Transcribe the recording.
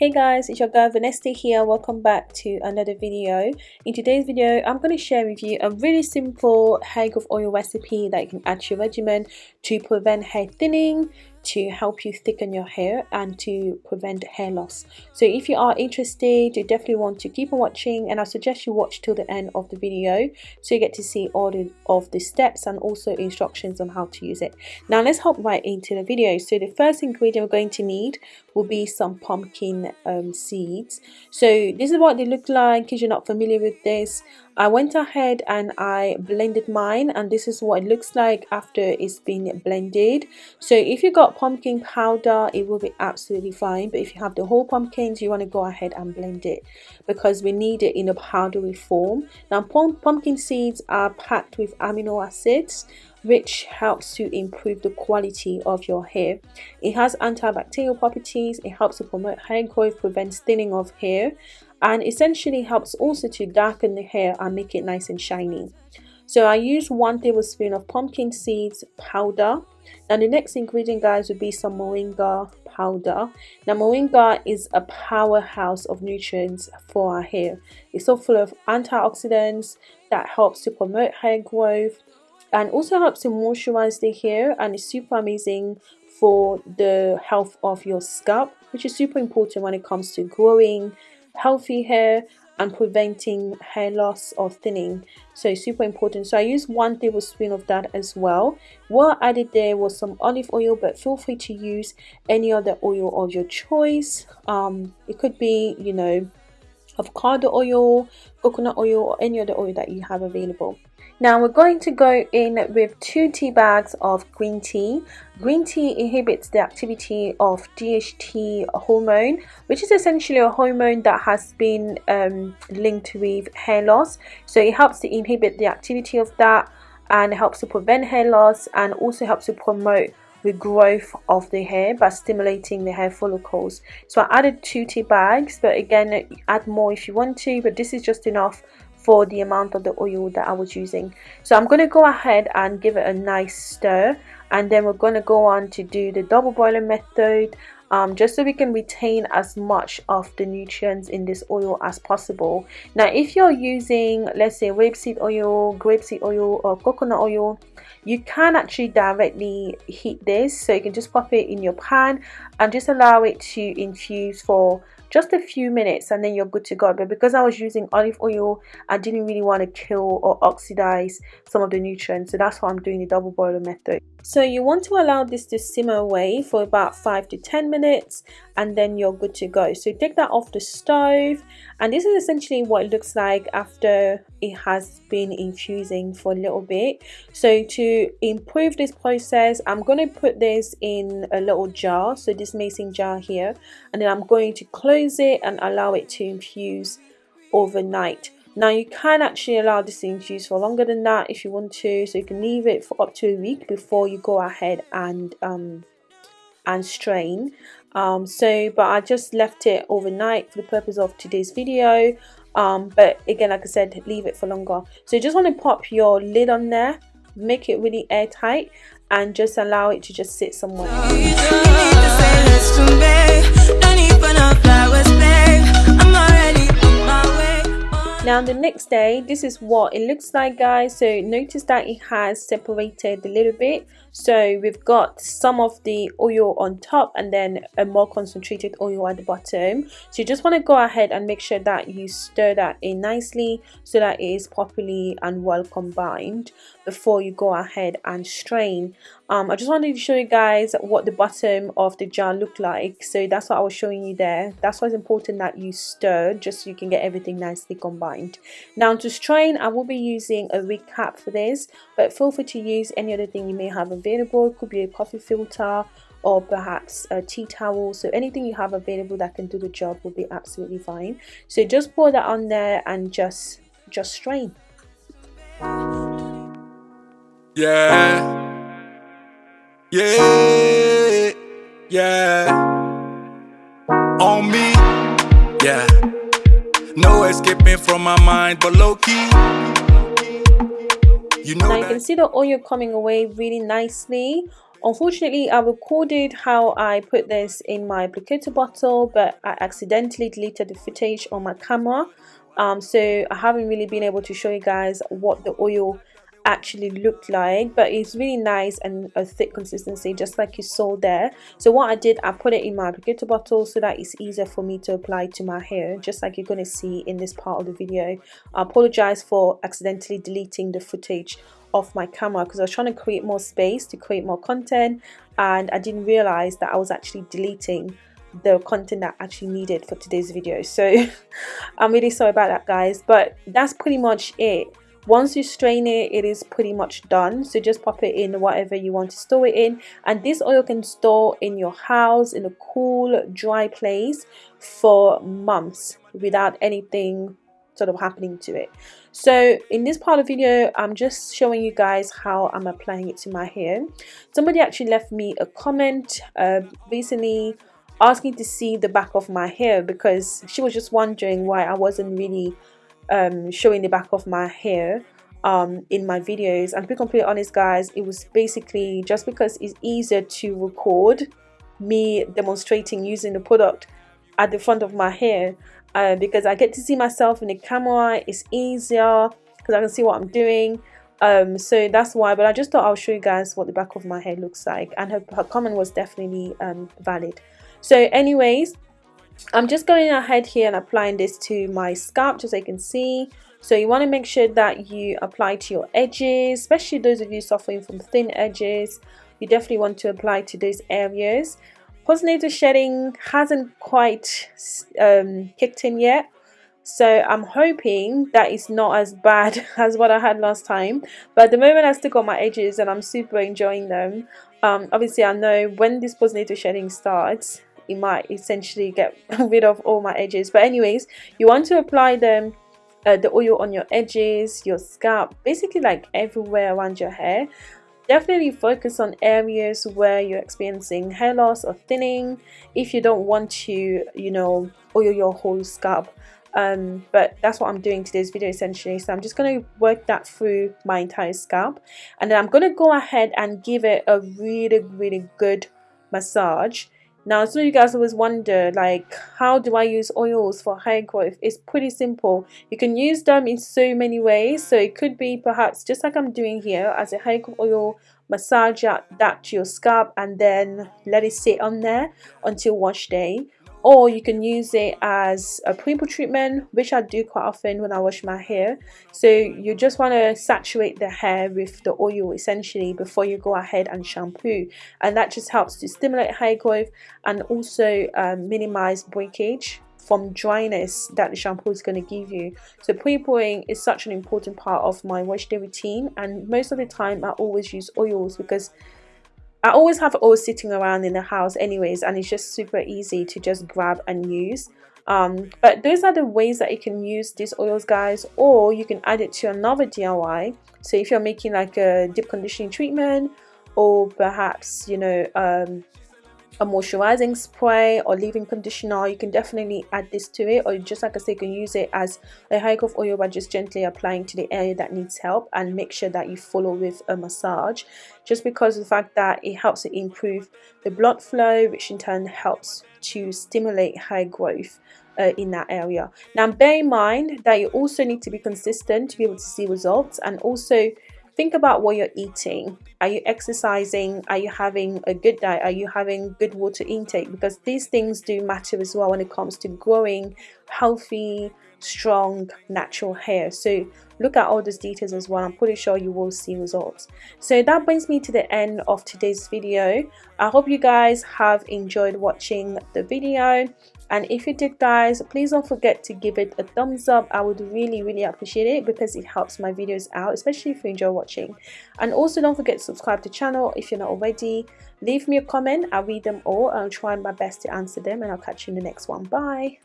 Hey guys, it's your girl Vanessa here. Welcome back to another video. In today's video, I'm going to share with you a really simple hair growth oil recipe that you can add to your regimen to prevent hair thinning, to help you thicken your hair and to prevent hair loss. So if you are interested you definitely want to keep on watching and I suggest you watch till the end of the video so you get to see all the, of the steps and also instructions on how to use it. Now let's hop right into the video. So the first ingredient we're going to need will be some pumpkin um, seeds. So this is what they look like. If you're not familiar with this I went ahead and I blended mine and this is what it looks like after it's been blended. So if you got pumpkin powder it will be absolutely fine but if you have the whole pumpkins you want to go ahead and blend it because we need it in a powdery form. Now pumpkin seeds are packed with amino acids which helps to improve the quality of your hair. It has antibacterial properties, it helps to promote hair growth, prevents thinning of hair, and essentially helps also to darken the hair and make it nice and shiny. So I use one tablespoon of pumpkin seeds powder. Now the next ingredient guys would be some moringa powder. Now moringa is a powerhouse of nutrients for our hair. It's so full of antioxidants that helps to promote hair growth and also helps to moisturize the hair and is super amazing for the health of your scalp which is super important when it comes to growing healthy hair and preventing hair loss or thinning. So it's super important. So i use one tablespoon of that as well. What i added there was some olive oil but feel free to use any other oil of your choice. Um it could be you know avocado oil coconut oil or any other oil that you have available now we're going to go in with two tea bags of green tea. Green tea inhibits the activity of DHT hormone, which is essentially a hormone that has been um, linked with hair loss. So it helps to inhibit the activity of that and helps to prevent hair loss and also helps to promote the growth of the hair by stimulating the hair follicles. So i added two tea bags but again add more if you want to but this is just enough for the amount of the oil that I was using. So I'm going to go ahead and give it a nice stir and then we're going to go on to do the double boiling method um, just so we can retain as much of the nutrients in this oil as possible. Now if you're using let's say rapeseed oil grapeseed oil or coconut oil you can actually directly heat this so you can just pop it in your pan and just allow it to infuse for just a few minutes and then you're good to go. But because I was using olive oil I didn't really want to kill or oxidize some of the nutrients. So that's why I'm doing the double boiler method. So you want to allow this to simmer away for about 5 to 10 minutes and then you're good to go. So take that off the stove. And this is essentially what it looks like after it has been infusing for a little bit. So to improve this process I'm going to put this in a little jar. So this mason jar here. And then I'm going to close it and allow it to infuse overnight. Now you can actually allow this to infuse for longer than that if you want to so you can leave it for up to a week before you go ahead and um, and strain. Um, so but I just left it overnight for the purpose of today's video. Um, but again like I said leave it for longer. So you just want to pop your lid on there make it really airtight and just allow it to just sit somewhere now the next day this is what it looks like guys. So notice that it has separated a little bit. So we've got some of the oil on top and then a more concentrated oil at the bottom. So you just want to go ahead and make sure that you stir that in nicely so that it is properly and well combined before you go ahead and strain um, I just wanted to show you guys what the bottom of the jar looked like. So that's what I was showing you there. That's why it's important that you stir just so you can get everything nicely combined. Now to strain I will be using a wig cap for this but feel free to use any other thing you may have available. It could be a coffee filter or perhaps a tea towel. So anything you have available that can do the job will be absolutely fine. So just pour that on there and just just strain. Yeah yeah yeah. On me yeah. No escaping from my mind but low key you know now you can see the oil coming away really nicely. Unfortunately I recorded how I put this in my applicator bottle but I accidentally deleted the footage on my camera. Um, so I haven't really been able to show you guys what the oil actually looked like but it's really nice and a thick consistency just like you saw there. So what I did I put it in my applicator bottle so that it's easier for me to apply to my hair just like you're going to see in this part of the video. I apologize for accidentally deleting the footage off my camera because I was trying to create more space to create more content and I didn't realize that I was actually deleting the content that I actually needed for today's video. So I'm really sorry about that guys but that's pretty much it once you strain it it is pretty much done. So just pop it in whatever you want to store it in. And this oil can store in your house in a cool dry place for months without anything sort of happening to it. So in this part of the video i'm just showing you guys how i'm applying it to my hair. Somebody actually left me a comment uh, recently asking to see the back of my hair because she was just wondering why i wasn't really um, showing the back of my hair um, in my videos. And to be completely honest guys it was basically just because it's easier to record me demonstrating using the product at the front of my hair uh, because I get to see myself in the camera it's easier because I can see what I'm doing. Um, so that's why but I just thought I'll show you guys what the back of my hair looks like. And her, her comment was definitely um, valid. So anyways I'm just going ahead here and applying this to my scalp just so you can see. So you want to make sure that you apply to your edges especially those of you suffering from thin edges. You definitely want to apply to those areas. Postnatal shedding hasn't quite um, kicked in yet. So I'm hoping that it's not as bad as what I had last time. But at the moment I still got my edges and I'm super enjoying them. Um, obviously I know when this postnatal shedding starts it might essentially get rid of all my edges. But anyways you want to apply them uh, the oil on your edges your scalp basically like everywhere around your hair. Definitely focus on areas where you're experiencing hair loss or thinning. If you don't want to you know oil your whole scalp. Um, but that's what I'm doing today's video essentially. So I'm just going to work that through my entire scalp. And then I'm going to go ahead and give it a really really good massage now, some of you guys always wonder, like, how do I use oils for hair growth? It's pretty simple. You can use them in so many ways. So it could be perhaps just like I'm doing here as a hair growth oil, massage that to your scalp and then let it sit on there until wash day or you can use it as a pimple treatment which I do quite often when I wash my hair. So you just want to saturate the hair with the oil essentially before you go ahead and shampoo. And that just helps to stimulate hair growth and also um, minimize breakage from dryness that the shampoo is going to give you. So pre-pooing is such an important part of my wash day routine and most of the time I always use oils because I always have oil sitting around in the house anyways and it's just super easy to just grab and use. Um, but those are the ways that you can use these oils guys or you can add it to another DIY so if you're making like a deep conditioning treatment or perhaps you know um, a moisturizing spray or leave-in conditioner you can definitely add this to it or just like I said you can use it as a high growth oil by just gently applying to the area that needs help and make sure that you follow with a massage. Just because of the fact that it helps to improve the blood flow which in turn helps to stimulate hair growth uh, in that area. Now bear in mind that you also need to be consistent to be able to see results and also think about what you're eating. Are you exercising? Are you having a good diet? Are you having good water intake? Because these things do matter as well when it comes to growing healthy strong natural hair. So look at all those details as well. I'm pretty sure you will see results. So that brings me to the end of today's video. I hope you guys have enjoyed watching the video. And if you did guys please don't forget to give it a thumbs up. I would really really appreciate it because it helps my videos out especially if you enjoy watching. And also don't forget to subscribe to the channel if you're not already. Leave me a comment. I'll read them all and i'll try my best to answer them and i'll catch you in the next one. Bye